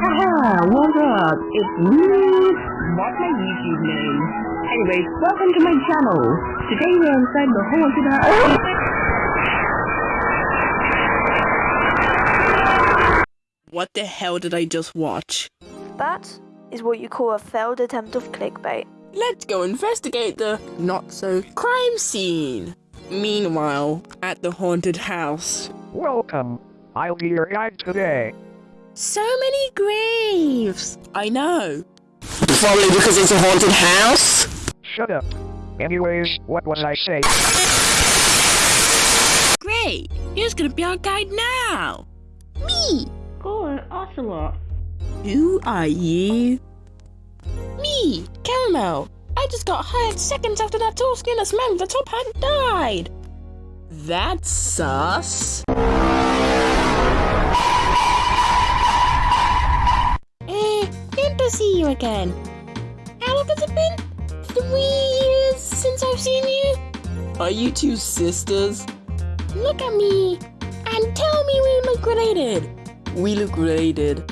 Haha, what up? It's me. What's my YouTube name? Anyways, welcome to my channel. Today we're inside the haunted house. What the hell did I just watch? That is what you call a failed attempt of clickbait. Let's go investigate the not so crime scene. Meanwhile, at the haunted house. Welcome. I'll be your guide today. So many graves! I know. Probably because it's a haunted house? Shut up. Anyways, what was I saying? Great! Who's gonna be our guide now? Me! Oh, an ocelot. Who are you? Me, Caramel. I just got hired seconds after that tall skinless man with the top hat died. That's sus. See you again. How long has it been? Three years since I've seen you? Are you two sisters? Look at me and tell me we look related. We look related.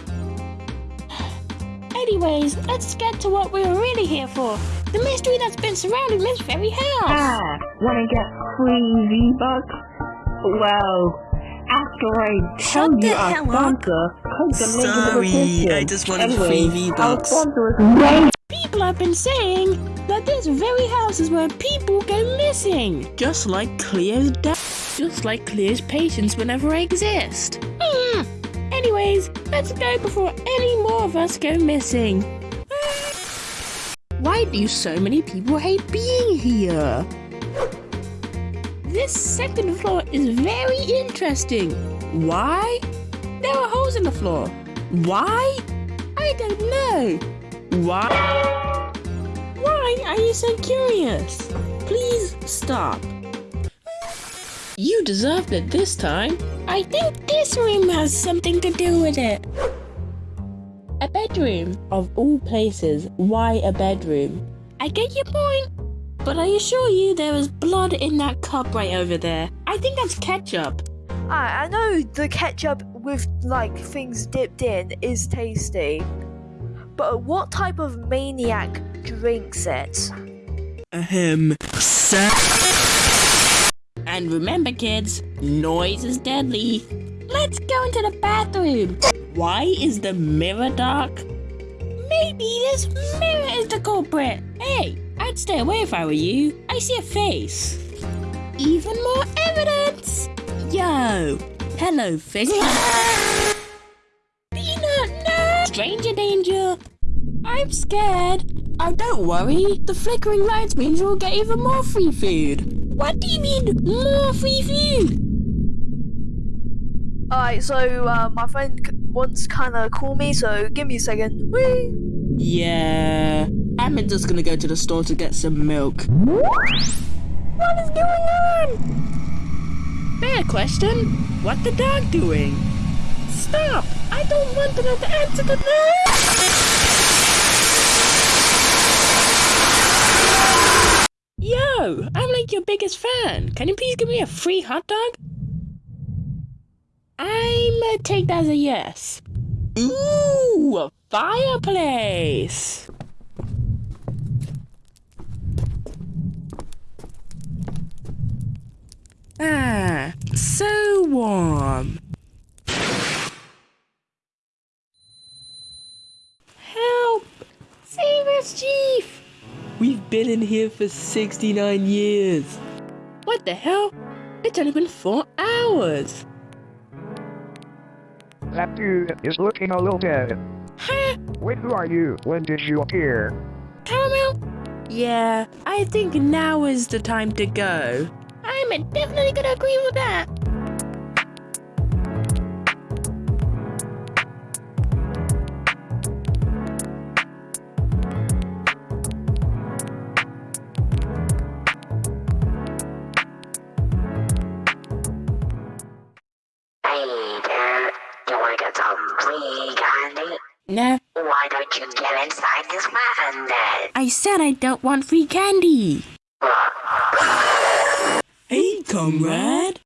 Anyways, let's get to what we're really here for. The mystery that's been surrounding this very house. Ah, wanna get free V-Bucks? Well, after I tell Shut you our hell up. sponsor, click the link in the Sorry. I just wanted Anyways, free Our V-Bucks. sponsor. People have been saying that this very house is where people go missing. Just like Cleo's death. Just like Cleo's patients whenever I exist. Hmm. Anyways, let's go before any more of us go missing. Why do so many people hate being here? This second floor is very interesting. Why? Holes in the floor. Why? I don't know. Why? Why are you so curious? Please stop. You deserved it this time. I think this room has something to do with it. A bedroom. Of all places, why a bedroom? I get your point. But I assure you there is blood in that cup right over there. I think that's ketchup. I, I know the ketchup with like things dipped in is tasty, but what type of maniac drinks it? Ahem. And remember, kids, noise is deadly. Let's go into the bathroom. Why is the mirror dark? Maybe this mirror is the culprit. Hey, I'd stay away if I were you. I see a face. Even more evidence. Yo, hello, face. Peanut, no! Stranger danger. I'm scared. Oh, don't worry. The flickering lights means you'll get even more free food. What do you mean, more free food? Alright, so uh, my friend c- wants kinda call me, so give me a second. Whee! Yeah, I'm just gonna go to the store to get some milk. What is going on? Fair question. What the dog doing? Stop! I don't want the answer to that. Yo, I'm like your biggest fan. Can you please give me a free hot dog? I'm gonna take that as a yes. Ooh, a fireplace. Ah, so warm. Help! Save us, Chief! We've been in here for 69 years. What the hell? It's only been four hours. That dude is looking a little dead. Huh? Wait, who are you? When did you appear? Caramel? Yeah, I think now is the time to go. I'm definitely gonna agree with that. Why don't you get inside this van then? I said I don't want free candy. Hey, comrade.